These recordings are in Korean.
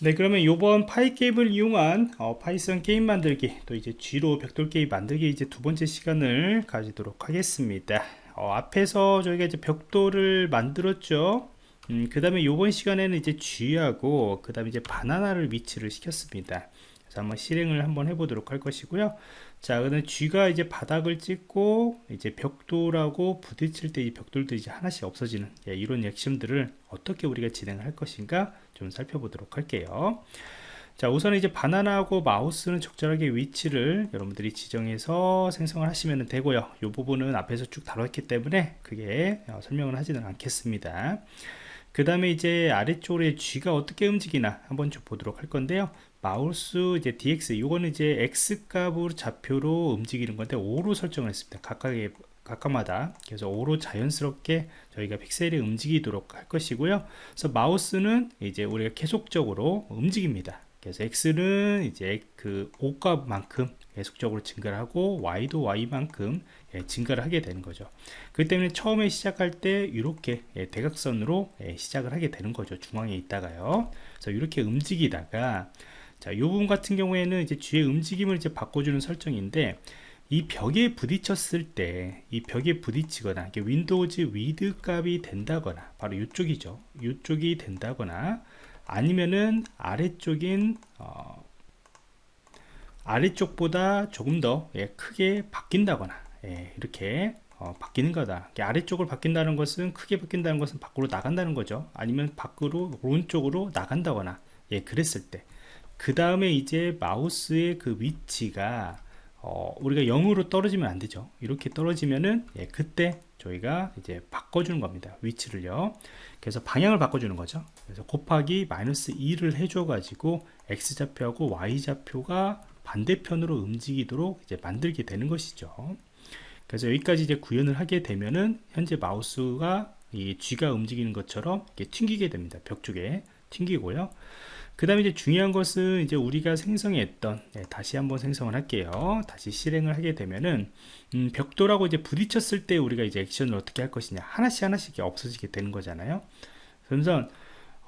네 그러면 이번 pygame을 이용한 어, Python 게임 만들기 또 이제 쥐로 벽돌 게임 만들기 이제 두 번째 시간을 가지도록 하겠습니다. 어, 앞에서 저희가 이제 벽돌을 만들었죠. 음, 그 다음에 이번 시간에는 이제 쥐하고 그 다음에 이제 바나나를 위치를 시켰습니다 그래서 한번 실행을 한번 해보도록 할 것이고요. 자 그다음 쥐가 이제 바닥을 찍고 이제 벽돌하고 부딪힐 때 이 벽돌들이 이제 하나씩 없어지는 예, 이런 액션들을 어떻게 우리가 진행을 할 것인가 좀 살펴보도록 할게요. 자 우선 이제 바나나하고 마우스는 적절하게 위치를 여러분들이 지정해서 생성을 하시면 되고요. 이 부분은 앞에서 쭉 다뤘기 때문에 그게 어, 설명을 하지는 않겠습니다 그 다음에 이제 아래쪽에 G가 어떻게 움직이나 한번 좀 보도록 할 건데요. 마우스 이제 DX 이거는 이제 X 값으로 좌표로 움직이는 건데 5로 설정을 했습니다. 각각의 각각마다. 그래서 5로 자연스럽게 저희가 픽셀이 움직이도록 할 것이고요. 그래서 마우스는 이제 우리가 계속적으로 움직입니다 그래서 X는 이제 그 5값만큼 계속적으로 증가를 하고 Y도 Y만큼 예, 증가를 하게 되는 거죠. 그 때문에 처음에 시작할 때 이렇게 예, 대각선으로 예, 시작을 하게 되는 거죠. 중앙에 있다가요. 그래서 이렇게 움직이다가 자, 이 부분 같은 경우에는 이제 쥐의 움직임을 이제 바꿔주는 설정인데 이 벽에 부딪혔을 때 이 벽에 부딪히거나 windows width 값이 된다거나 바로 이쪽이죠. 이쪽이 된다거나 아니면은 아래쪽인 어, 아래쪽보다 조금 더 예, 크게 바뀐다거나 예, 이렇게 어, 바뀌는 거다. 아래쪽을 바뀐다는 것은 크게 바뀐다는 것은 밖으로 나간다는 거죠. 아니면 밖으로 오른쪽으로 나간다거나 예, 그랬을 때. 그 다음에 이제 마우스의 그 위치가 어, 우리가 0으로 떨어지면 안 되죠. 이렇게 떨어지면은 예, 그때 저희가 이제 바꿔주는 겁니다. 위치를요. 그래서 방향을 바꿔주는 거죠. 그래서 곱하기 마이너스 2를 해줘 가지고 x좌표하고 y좌표가 반대편으로 움직이도록 이제 만들게 되는 것이죠. 그래서 여기까지 이제 구현을 하게 되면은 현재 마우스가 이 G가 움직이는 것처럼 튕기게 됩니다. 벽 쪽에 튕기고요. 그 다음에 이제 중요한 것은 이제 우리가 생성했던 네, 다시 한번 생성을 할게요. 다시 실행을 하게 되면은 음, 벽돌하고 이제 부딪혔을 때 우리가 이제 액션을 어떻게 할 것이냐. 하나씩 하나씩 없어지게 되는 거잖아요. 그래서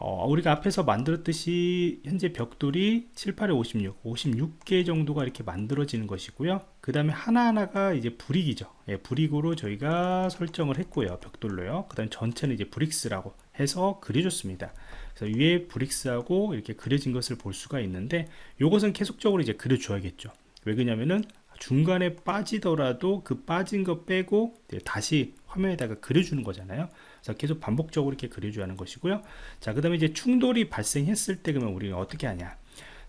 어, 우리가 앞에서 만들었듯이 현재 벽돌이 7, 8에 56 56개 정도가 이렇게 만들어지는 것이고요. 그 다음에 하나하나가 이제 brick이죠. 예, brick으로 저희가 설정을 했고요 벽돌로요. 그 다음 전체는 이제 bricks라고 해서 그려줬습니다. 그래서 위에 bricks하고 이렇게 그려진 것을 볼 수가 있는데 이것은 계속적으로 이제 그려줘야겠죠. 왜 그러냐면은 중간에 빠지더라도 그 빠진 거 빼고 다시 화면에다가 그려주는 거잖아요. 그래서 계속 반복적으로 이렇게 그려줘야 하는 것이고요. 자그 다음에 이제 충돌이 발생했을 때 그러면 우리가 어떻게 하냐?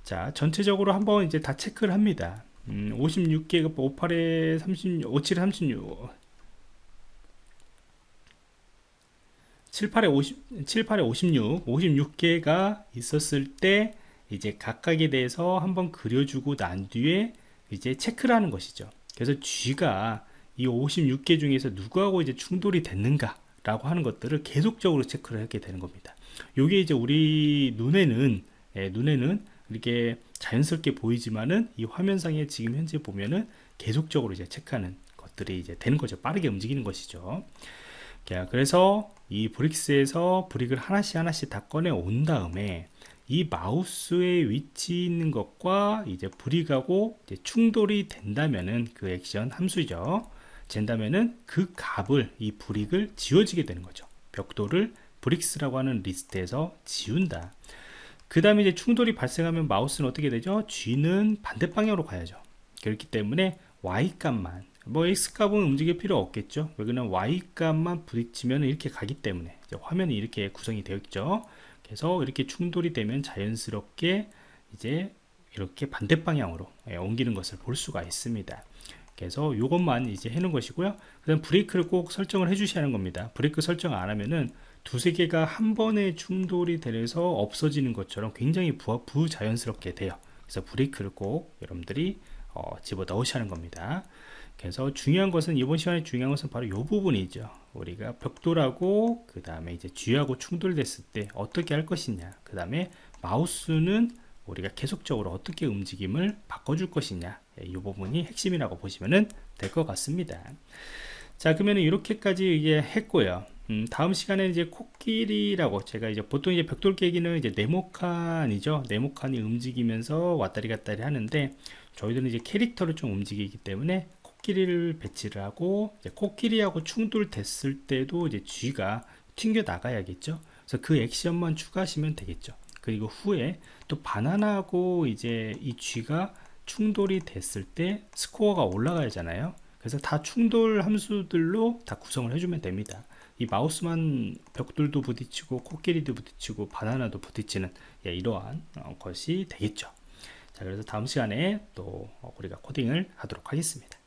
자 전체적으로 한번 이제 다 체크를 합니다. 음, 56개가 58에 36 57에 36 78에 50, 78에 56, 56개가 있었을 때 이제 각각에 대해서 한번 그려주고 난 뒤에 이제 체크를 하는 것이죠. 그래서 G가 이 56개 중에서 누구하고 이제 충돌이 됐는가 라고 하는 것들을 계속적으로 체크를 하게 되는 겁니다. 요게 이제 우리 눈에는 예, 눈에는 이렇게 자연스럽게 보이지만은 이 화면상에 지금 현재 보면은 계속적으로 이제 체크하는 것들이 이제 되는 거죠. 빠르게 움직이는 것이죠. 그래서 이 브릭스에서 브릭을 하나씩 하나씩 다 꺼내 온 다음에 이 마우스의 위치 있는 것과 이제 brick하고 이제 충돌이 된다면은 그 액션 함수죠. 된다면은 그 값을 이 brick을 지워지게 되는 거죠. 벽돌을 bricks라고 하는 리스트에서 지운다. 그 다음에 이제 충돌이 발생하면 마우스는 어떻게 되죠? 쥐는 반대 방향으로 가야죠. 그렇기 때문에 Y 값만 뭐 X값은 움직일 필요 없겠죠. 여기는 Y값만 부딪히면 이렇게 가기 때문에 화면이 이렇게 구성이 되어 있죠. 그래서 이렇게 충돌이 되면 자연스럽게 이제 이렇게 반대 방향으로 예, 옮기는 것을 볼 수가 있습니다. 그래서 이것만 이제 해놓은 것이고요. 그 다음 브레이크를 꼭 설정을 해 주셔야 하는 겁니다. 브레이크 설정 안 하면은 두세 개가 한 번에 충돌이 되서 없어지는 것처럼 굉장히 부, 부자연스럽게 돼요. 그래서 브레이크를 꼭 여러분들이 어, 집어 넣으셔야 하는 겁니다. 그래서 중요한 것은 이번 시간에 중요한 것은 바로 이 부분이죠. 우리가 벽돌하고 그 다음에 이제 쥐하고 충돌됐을 때 어떻게 할 것이냐 그 다음에 마우스는 우리가 계속적으로 어떻게 움직임을 바꿔줄 것이냐 예, 이 부분이 핵심이라고 보시면 될 것 같습니다. 자 그러면 이렇게까지 이제 했고요. 음, 다음 시간에 이제 코끼리라고 제가 이제 보통 이제 벽돌 깨기는 이제 네모칸이죠. 네모칸이 움직이면서 왔다리 갔다리 하는데 저희들은 이제 캐릭터를 좀 움직이기 때문에 코끼리를 배치를 하고 코끼리하고 충돌됐을 때도 이제 쥐가 튕겨 나가야겠죠. 그래서 그 액션만 추가하시면 되겠죠. 그리고 후에 또 바나나하고 이제 이 쥐가 충돌이 됐을 때 스코어가 올라가야잖아요. 그래서 다 충돌 함수들로 다 구성을 해주면 됩니다. 이 마우스만 벽돌도 부딪히고 코끼리도 부딪히고 바나나도 부딪히는 예, 이러한 어, 것이 되겠죠. 자, 그래서 다음 시간에 또 우리가 코딩을 하도록 하겠습니다.